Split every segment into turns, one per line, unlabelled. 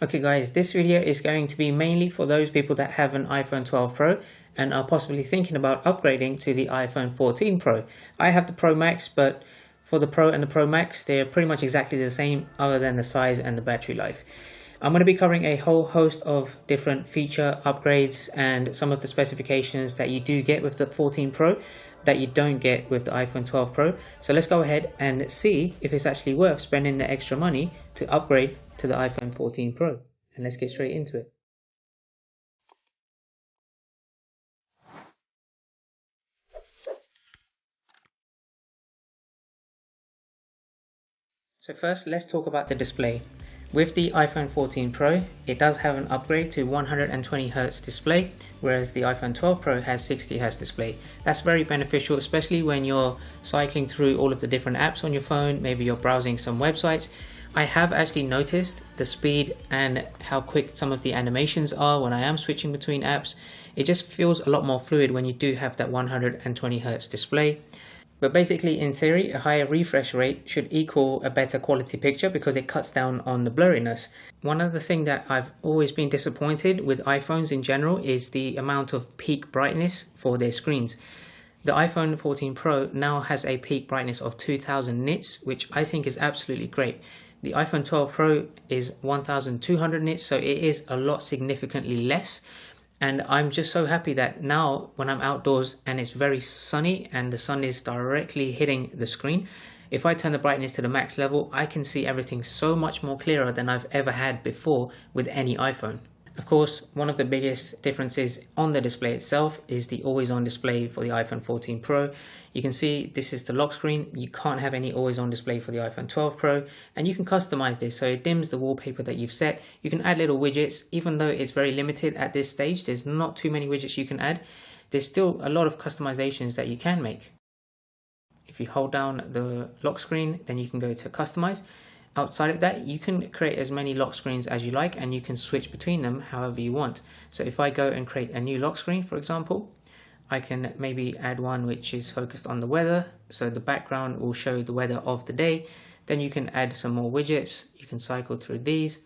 Okay guys, this video is going to be mainly for those people that have an iPhone 12 Pro and are possibly thinking about upgrading to the iPhone 14 Pro. I have the Pro Max, but for the Pro and the Pro Max, they're pretty much exactly the same other than the size and the battery life. I'm going to be covering a whole host of different feature upgrades and some of the specifications that you do get with the 14 Pro that you don't get with the iPhone 12 Pro. So let's go ahead and see if it's actually worth spending the extra money to upgrade to the iPhone 14 Pro. And let's get straight into it. So first, let's talk about the display. With the iPhone 14 Pro, it does have an upgrade to 120Hz display, whereas the iPhone 12 Pro has 60Hz display. That's very beneficial, especially when you're cycling through all of the different apps on your phone, maybe you're browsing some websites. I have actually noticed the speed and how quick some of the animations are when I am switching between apps. It just feels a lot more fluid when you do have that 120Hz display. But basically, in theory, a higher refresh rate should equal a better quality picture because it cuts down on the blurriness. One other thing that I've always been disappointed with iPhones in general is the amount of peak brightness for their screens. The iPhone 14 Pro now has a peak brightness of 2000 nits, which I think is absolutely great. The iPhone 12 Pro is 1200 nits, so it is a lot significantly less and I'm just so happy that now when I'm outdoors and it's very sunny and the sun is directly hitting the screen if I turn the brightness to the max level I can see everything so much more clearer than I've ever had before with any iPhone. Of course, one of the biggest differences on the display itself is the always on display for the iPhone 14 Pro. You can see this is the lock screen. You can't have any always on display for the iPhone 12 Pro and you can customize this so it dims the wallpaper that you've set. You can add little widgets even though it's very limited at this stage. There's not too many widgets you can add. There's still a lot of customizations that you can make. If you hold down the lock screen then you can go to customize Outside of that, you can create as many lock screens as you like and you can switch between them however you want. So if I go and create a new lock screen, for example, I can maybe add one which is focused on the weather. So the background will show the weather of the day. Then you can add some more widgets. You can cycle through these.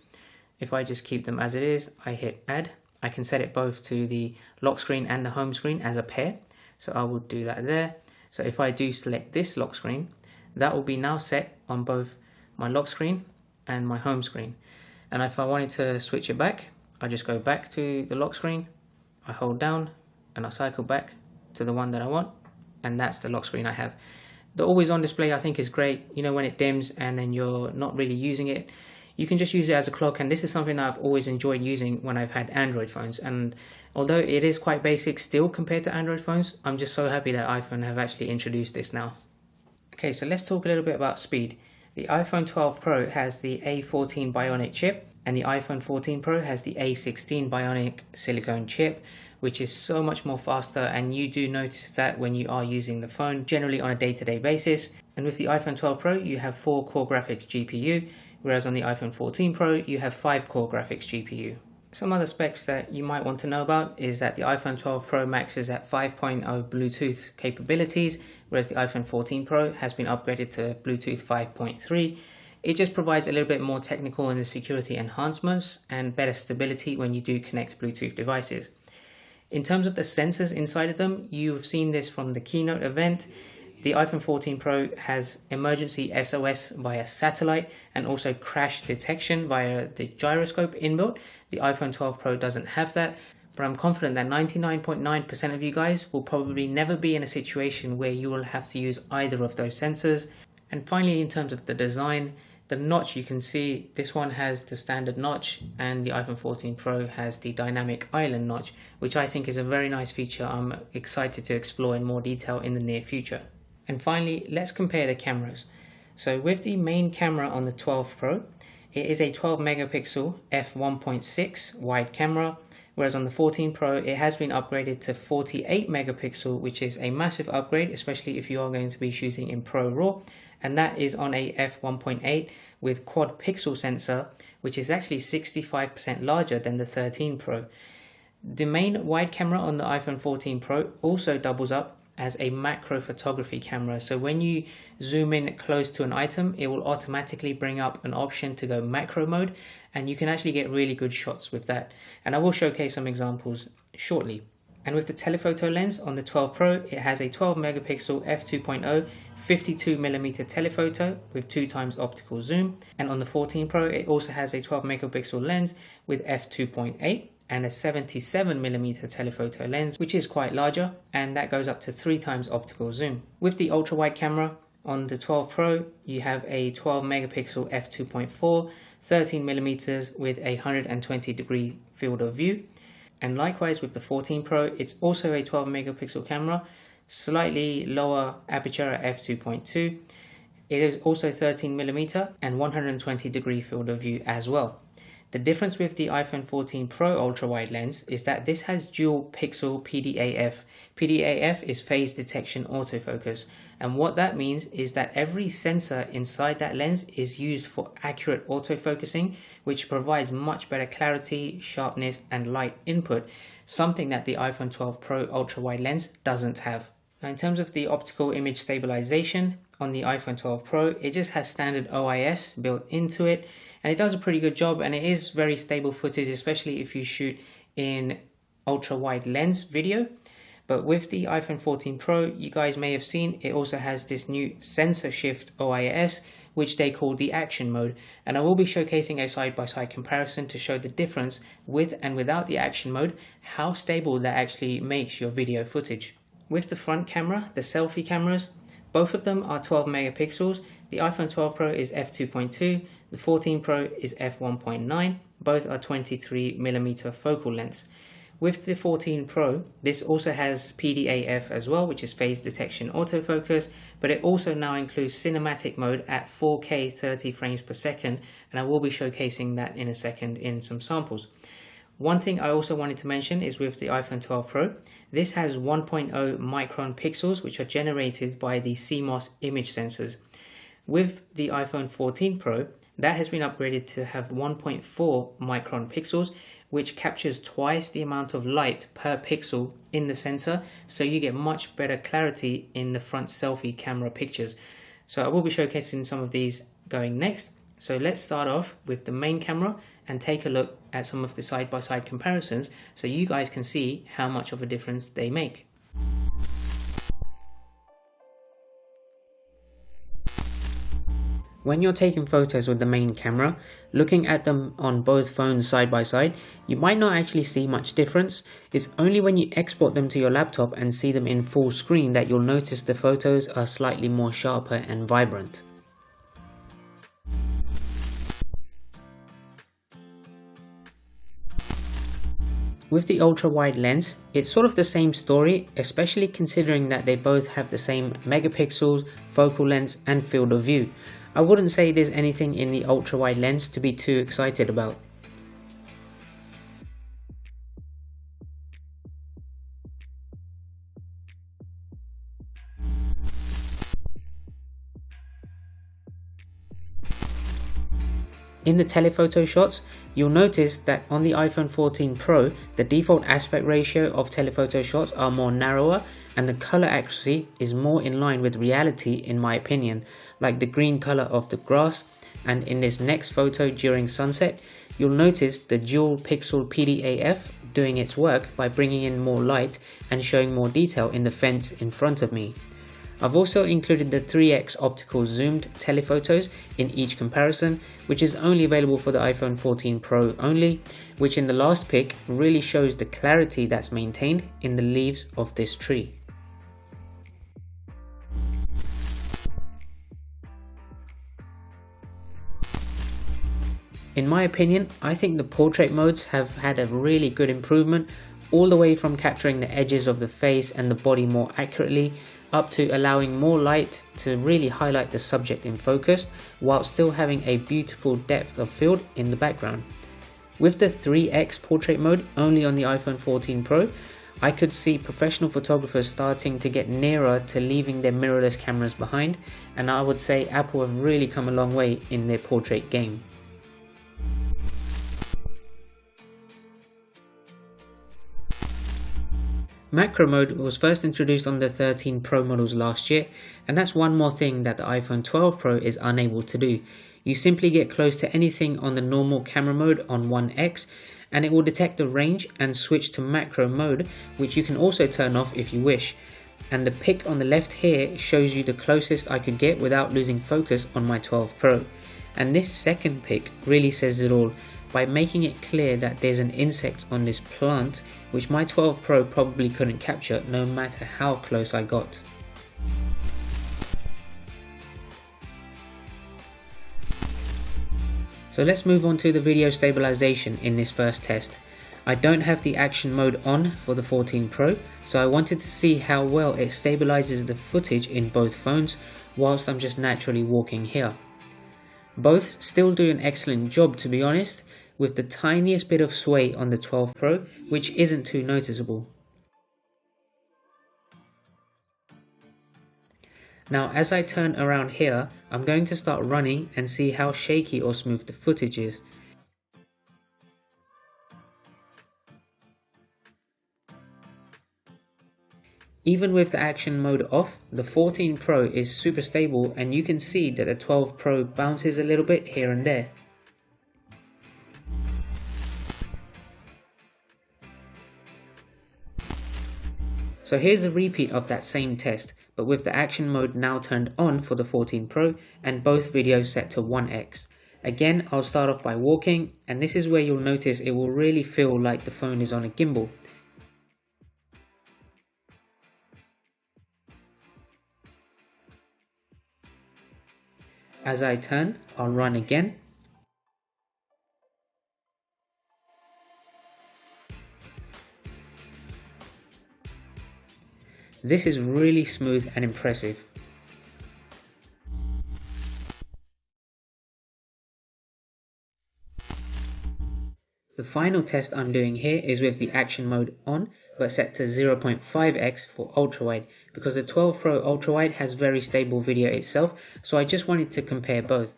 If I just keep them as it is, I hit add. I can set it both to the lock screen and the home screen as a pair. So I will do that there. So if I do select this lock screen, that will be now set on both my lock screen and my home screen. And if I wanted to switch it back, I just go back to the lock screen, I hold down and I cycle back to the one that I want and that's the lock screen I have. The always on display I think is great, you know when it dims and then you're not really using it, you can just use it as a clock and this is something I've always enjoyed using when I've had Android phones and although it is quite basic still compared to Android phones, I'm just so happy that iPhone have actually introduced this now. Okay, so let's talk a little bit about speed. The iPhone 12 Pro has the A14 Bionic chip and the iPhone 14 Pro has the A16 Bionic silicone chip which is so much more faster and you do notice that when you are using the phone generally on a day-to-day -day basis and with the iPhone 12 Pro you have 4 core graphics GPU whereas on the iPhone 14 Pro you have 5 core graphics GPU. Some other specs that you might want to know about is that the iPhone 12 Pro Max is at 5.0 Bluetooth capabilities, whereas the iPhone 14 Pro has been upgraded to Bluetooth 5.3. It just provides a little bit more technical and security enhancements and better stability when you do connect Bluetooth devices. In terms of the sensors inside of them, you've seen this from the keynote event. The iPhone 14 Pro has emergency SOS via satellite and also crash detection via the gyroscope inbuilt. The iPhone 12 Pro doesn't have that, but I'm confident that 99.9% of you guys will probably never be in a situation where you will have to use either of those sensors. And finally, in terms of the design, the notch you can see this one has the standard notch and the iPhone 14 Pro has the dynamic island notch which I think is a very nice feature I'm excited to explore in more detail in the near future. And finally, let's compare the cameras. So with the main camera on the 12 Pro, it is a 12 megapixel f1.6 wide camera, whereas on the 14 Pro it has been upgraded to 48 megapixel, which is a massive upgrade, especially if you are going to be shooting in Pro RAW, and that is on a f1.8 with quad pixel sensor, which is actually 65% larger than the 13 Pro. The main wide camera on the iPhone 14 Pro also doubles up as a macro photography camera. So when you zoom in close to an item, it will automatically bring up an option to go macro mode and you can actually get really good shots with that. And I will showcase some examples shortly. And with the telephoto lens on the 12 Pro, it has a 12 megapixel f2.0 52 millimeter telephoto with 2 times optical zoom. And on the 14 Pro, it also has a 12 megapixel lens with f2.8 and a 77mm telephoto lens, which is quite larger, and that goes up to 3 times optical zoom. With the ultra wide camera, on the 12 Pro, you have a 12 megapixel f2.4, 13mm with a 120 degree field of view, and likewise with the 14 Pro, it's also a 12 megapixel camera, slightly lower aperture at f2.2. It is also 13 millimeter and 120 degree field of view as well. The difference with the iPhone 14 Pro ultra wide lens is that this has dual pixel PDAF. PDAF is phase detection autofocus and what that means is that every sensor inside that lens is used for accurate autofocusing which provides much better clarity, sharpness and light input, something that the iPhone 12 Pro ultra wide lens doesn't have. Now in terms of the optical image stabilization on the iPhone 12 Pro, it just has standard OIS built into it and it does a pretty good job and it is very stable footage especially if you shoot in ultra wide lens video but with the iPhone 14 Pro you guys may have seen it also has this new sensor shift OIS which they call the action mode and I will be showcasing a side-by-side -side comparison to show the difference with and without the action mode how stable that actually makes your video footage. With the front camera, the selfie cameras, both of them are 12 megapixels the iPhone 12 Pro is f2.2, the 14 Pro is f1.9, both are 23mm focal lengths. With the 14 Pro, this also has PDAF as well, which is phase detection autofocus, but it also now includes cinematic mode at 4K 30 frames per second, and I will be showcasing that in a second in some samples. One thing I also wanted to mention is with the iPhone 12 Pro, this has 1.0 micron pixels which are generated by the CMOS image sensors. With the iPhone 14 Pro, that has been upgraded to have 1.4 micron pixels, which captures twice the amount of light per pixel in the sensor, so you get much better clarity in the front selfie camera pictures. So I will be showcasing some of these going next. So let's start off with the main camera and take a look at some of the side-by-side -side comparisons so you guys can see how much of a difference they make. When you're taking photos with the main camera, looking at them on both phones side by side, you might not actually see much difference. It's only when you export them to your laptop and see them in full screen that you'll notice the photos are slightly more sharper and vibrant. With the ultra wide lens, it's sort of the same story, especially considering that they both have the same megapixels, focal length and field of view. I wouldn't say there's anything in the ultra wide lens to be too excited about. In the telephoto shots, you'll notice that on the iPhone 14 Pro, the default aspect ratio of telephoto shots are more narrower and the color accuracy is more in line with reality in my opinion, like the green color of the grass and in this next photo during sunset, you'll notice the dual pixel PDAF doing its work by bringing in more light and showing more detail in the fence in front of me. I've also included the 3x optical zoomed telephotos in each comparison, which is only available for the iPhone 14 Pro only, which in the last pic really shows the clarity that's maintained in the leaves of this tree. In my opinion, I think the portrait modes have had a really good improvement all the way from capturing the edges of the face and the body more accurately up to allowing more light to really highlight the subject in focus while still having a beautiful depth of field in the background. With the 3x portrait mode only on the iPhone 14 Pro, I could see professional photographers starting to get nearer to leaving their mirrorless cameras behind and I would say Apple have really come a long way in their portrait game. Macro mode was first introduced on the 13 Pro models last year, and that's one more thing that the iPhone 12 Pro is unable to do. You simply get close to anything on the normal camera mode on 1x, and it will detect the range and switch to macro mode, which you can also turn off if you wish. And the pic on the left here shows you the closest I could get without losing focus on my 12 Pro. And this second pic really says it all by making it clear that there's an insect on this plant which my 12 Pro probably couldn't capture no matter how close I got. So let's move on to the video stabilization in this first test. I don't have the action mode on for the 14 Pro, so I wanted to see how well it stabilizes the footage in both phones whilst I'm just naturally walking here. Both still do an excellent job to be honest, with the tiniest bit of sway on the 12 Pro, which isn't too noticeable. Now as I turn around here, I'm going to start running and see how shaky or smooth the footage is. Even with the action mode off, the 14 Pro is super stable and you can see that the 12 Pro bounces a little bit here and there. So here's a repeat of that same test, but with the action mode now turned on for the 14 Pro and both videos set to 1x. Again, I'll start off by walking, and this is where you'll notice it will really feel like the phone is on a gimbal. As I turn, I'll run again. This is really smooth and impressive. The final test I'm doing here is with the action mode on but set to 0.5x for ultrawide because the 12 Pro ultrawide has very stable video itself so I just wanted to compare both.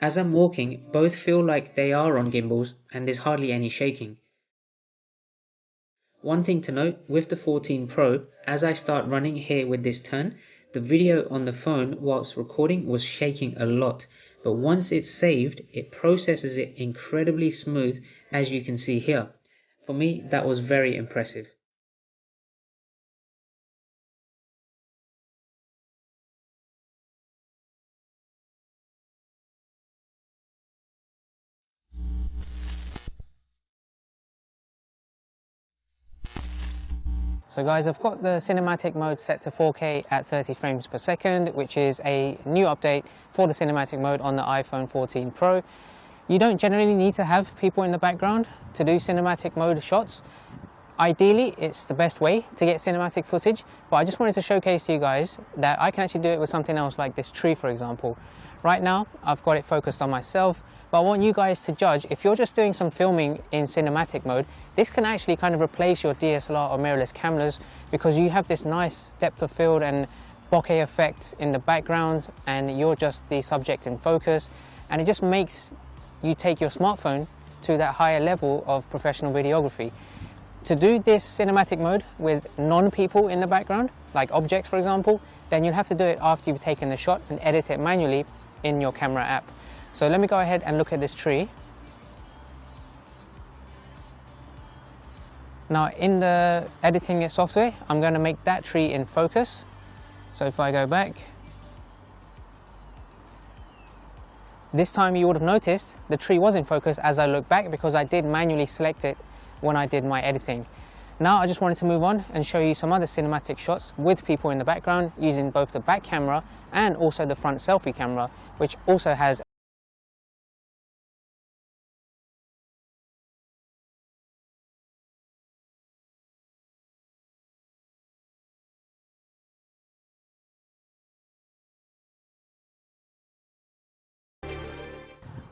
As I'm walking, both feel like they are on gimbals and there's hardly any shaking. One thing to note, with the 14 Pro, as I start running here with this turn, the video on the phone whilst recording was shaking a lot, but once it's saved, it processes it incredibly smooth as you can see here. For me, that was very impressive.
So guys, I've got the cinematic mode set to 4K at 30 frames per second, which is a new update for the cinematic mode on the iPhone 14 Pro. You don't generally need to have people in the background to do cinematic mode shots. Ideally, it's the best way to get cinematic footage, but I just wanted to showcase to you guys that I can actually do it with something else like this tree, for example. Right now, I've got it focused on myself, but I want you guys to judge, if you're just doing some filming in cinematic mode, this can actually kind of replace your DSLR or mirrorless cameras because you have this nice depth of field and bokeh effect in the background and you're just the subject in focus. And it just makes you take your smartphone to that higher level of professional videography. To do this cinematic mode with non-people in the background, like objects for example, then you'll have to do it after you've taken the shot and edit it manually in your camera app. So let me go ahead and look at this tree. Now in the editing software, I'm going to make that tree in focus. So if I go back, this time you would have noticed the tree was in focus as I look back because I did manually select it when I did my editing. Now I just wanted to move on and show you some other cinematic shots with people in the background using both the back camera and also the front selfie camera, which also has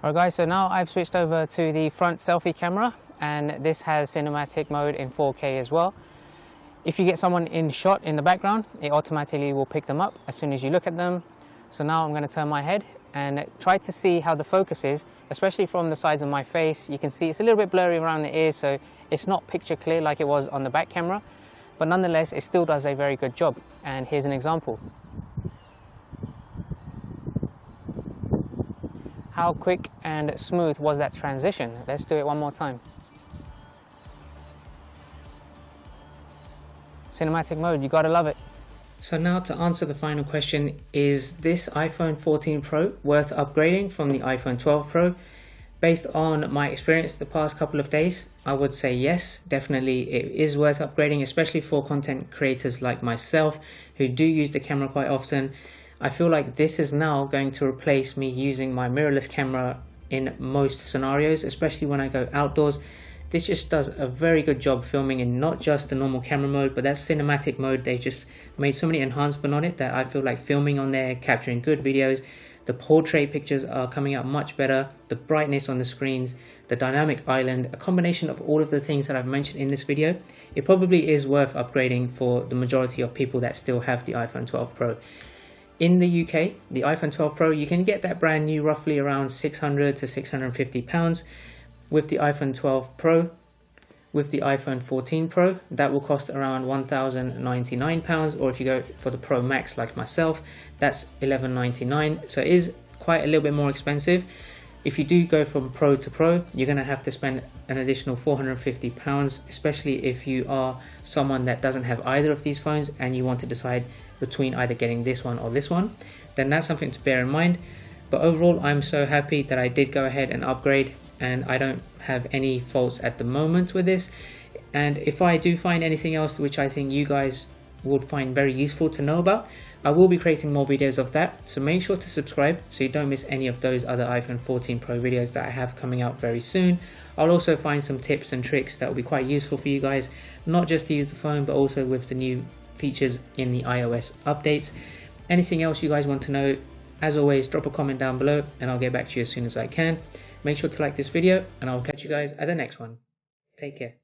Alright guys, so now I've switched over to the front selfie camera and this has cinematic mode in 4K as well. If you get someone in shot in the background, it automatically will pick them up as soon as you look at them. So now I'm going to turn my head and try to see how the focus is, especially from the sides of my face. You can see it's a little bit blurry around the ears, so it's not picture clear like it was on the back camera. but nonetheless, it still does a very good job. And here's an example. How quick and smooth was that transition? Let's do it one more time. Cinematic mode, you gotta love it.
So now to answer the final question, is this iPhone 14 Pro worth upgrading from the iPhone 12 Pro? Based on my experience the past couple of days, I would say yes, definitely it is worth upgrading, especially for content creators like myself who do use the camera quite often. I feel like this is now going to replace me using my mirrorless camera in most scenarios, especially when I go outdoors. This just does a very good job filming in not just the normal camera mode, but that cinematic mode. They've just made so many enhancements on it that I feel like filming on there, capturing good videos, the portrait pictures are coming out much better, the brightness on the screens, the dynamic island, a combination of all of the things that I've mentioned in this video, it probably is worth upgrading for the majority of people that still have the iPhone 12 Pro. In the UK, the iPhone 12 Pro, you can get that brand new roughly around 600 to 650 pounds. With the iPhone 12 Pro, with the iPhone 14 Pro that will cost around 1099 pounds or if you go for the Pro Max like myself that's £1,199. so it is quite a little bit more expensive if you do go from Pro to Pro you're going to have to spend an additional 450 pounds especially if you are someone that doesn't have either of these phones and you want to decide between either getting this one or this one then that's something to bear in mind but overall I'm so happy that I did go ahead and upgrade and I don't have any faults at the moment with this. And if I do find anything else which I think you guys would find very useful to know about I will be creating more videos of that. So make sure to subscribe so you don't miss any of those other iPhone 14 Pro videos that I have coming out very soon. I'll also find some tips and tricks that will be quite useful for you guys not just to use the phone but also with the new features in the iOS updates. Anything else you guys want to know as always drop a comment down below and I'll get back to you as soon as I can Make sure to like this video and I'll catch you guys at the next one. Take care.